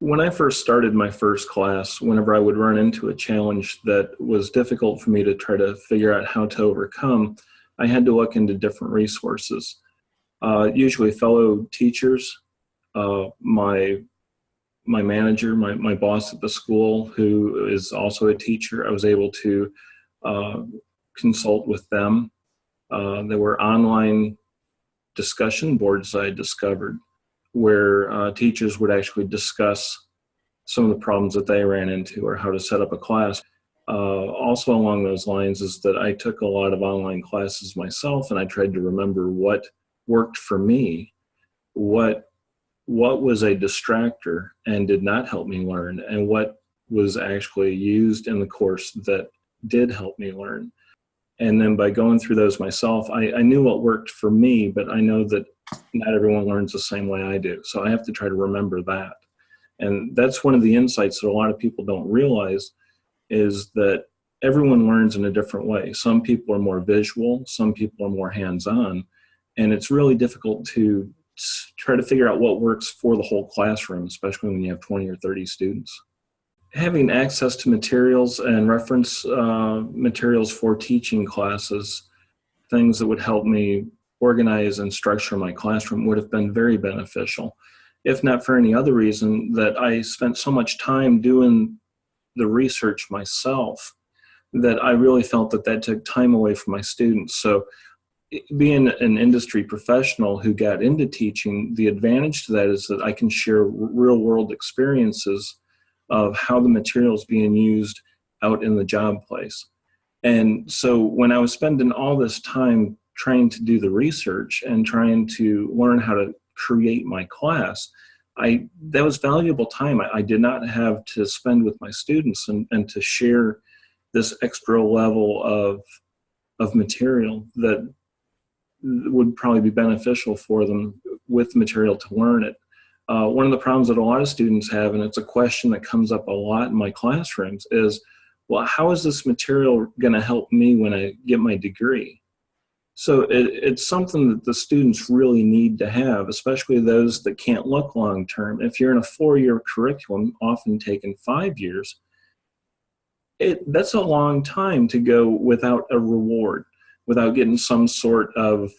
When I first started my first class, whenever I would run into a challenge that was difficult for me to try to figure out how to overcome, I had to look into different resources. Uh, usually fellow teachers, uh, my my manager, my, my boss at the school, who is also a teacher, I was able to uh, consult with them. Uh, there were online discussion boards I discovered where uh, teachers would actually discuss some of the problems that they ran into or how to set up a class. Uh, also along those lines is that I took a lot of online classes myself and I tried to remember what worked for me, what what was a distractor and did not help me learn and what was actually used in the course that did help me learn. And then by going through those myself, I, I knew what worked for me, but I know that not everyone learns the same way I do. So I have to try to remember that. And that's one of the insights that a lot of people don't realize is that everyone learns in a different way. Some people are more visual, some people are more hands-on, and it's really difficult to try to figure out what works for the whole classroom, especially when you have 20 or 30 students. Having access to materials and reference uh, materials for teaching classes, things that would help me organize and structure my classroom would have been very beneficial. If not for any other reason that I spent so much time doing the research myself that I really felt that that took time away from my students. So being an industry professional who got into teaching, the advantage to that is that I can share real world experiences of how the material is being used out in the job place. And so when I was spending all this time trying to do the research and trying to learn how to create my class, I that was valuable time I, I did not have to spend with my students and, and to share this extra level of of material that would probably be beneficial for them with material to learn it. Uh, one of the problems that a lot of students have, and it's a question that comes up a lot in my classrooms, is, well, how is this material going to help me when I get my degree? So it, it's something that the students really need to have, especially those that can't look long term. If you're in a four-year curriculum, often taking five years, it, that's a long time to go without a reward, without getting some sort of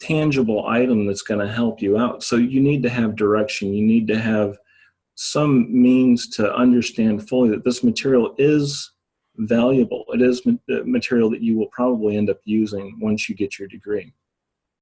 tangible item that's going to help you out. So you need to have direction. You need to have some means to understand fully that this material is valuable. It is uh, material that you will probably end up using once you get your degree.